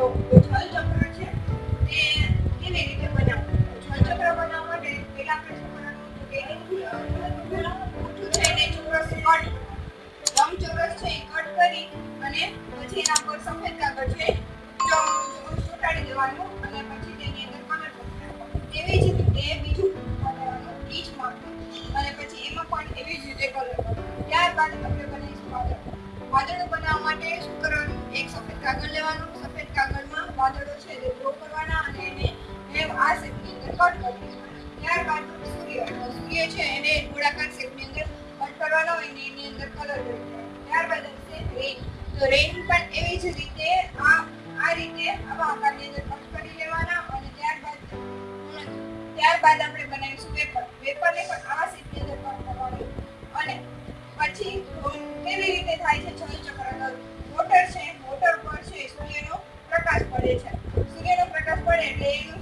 તો જળ છે તે કેવી રીતે બનાવવું જળ બનાવવા માટે પહેલા આપણે શું કરવાનું કે ઊંચું છે એને ચોરસ કટ લંબચોરસ છે એ કટ કરી અને પછી પર સફેદ કાગળ છે ચોટાડી દેવાનું અને પછી તેની અંદર એવી જ રીતે બીજું બનાવવાનું બીજ અને પછી એમાં પણ એવી જ રીતે કલર ત્યારબાદ આપણે બનાવીશું વાદળ વાદળ બનાવવા માટે શું કરવાનું એક સફેદ કાગળ સૂર્ય છે એને ગોળાકાર શેપની અંદર કટ કરવાનો અને એની અંદર કલર કરવાનો ત્યારબાદ આવશે રેન તો રેન પણ એવી જ રીતે આ આ રીતે આવા આકારની અંદર કટ કરી લેવાના અને ત્યારબાદ ત્યારબાદ આપણે બનાવીશું પેપર પેપરને પણ આવા શેપની અંદર કટ કરવાનો અને પછી કેવી રીતે થાય છે જળચક્ર મોટર છે, મોટર પર છે સૂર્યનો પ્રકાશ પડે છે. સૂર્યનો પ્રકાશ પડે એટલે એનું